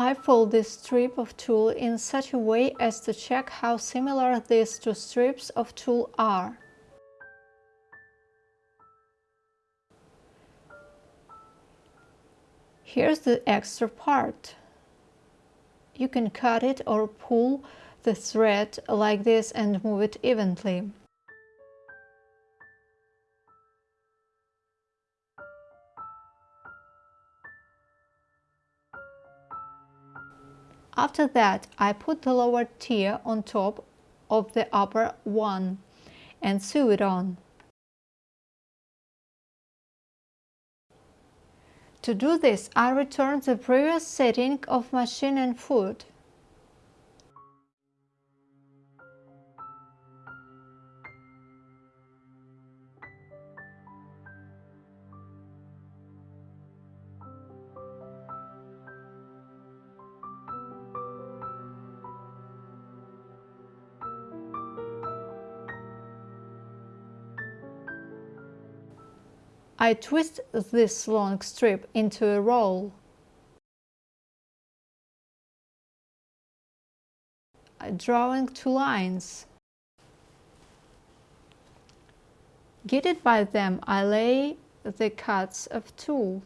I fold this strip of tulle in such a way as to check how similar these two strips of tulle are. Here's the extra part. You can cut it or pull the thread like this and move it evenly. After that, I put the lower tier on top of the upper one and sew it on. To do this, I return the previous setting of machine and foot. I twist this long strip into a roll. Drawing two lines. Guided by them, I lay the cuts of tulle.